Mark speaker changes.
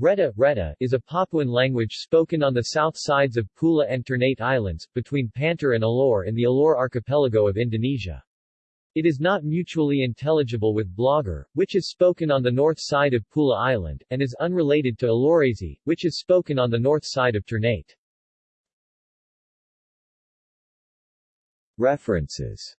Speaker 1: Reta, Reta is a Papuan language spoken on the south sides of Pura and Ternate Islands, between Pantar and Alor in the Alor archipelago of Indonesia. It is not mutually intelligible with Blagar, which is spoken on the north side of Pura Island, and is unrelated to Alorese, which is spoken on the north side of Ternate. References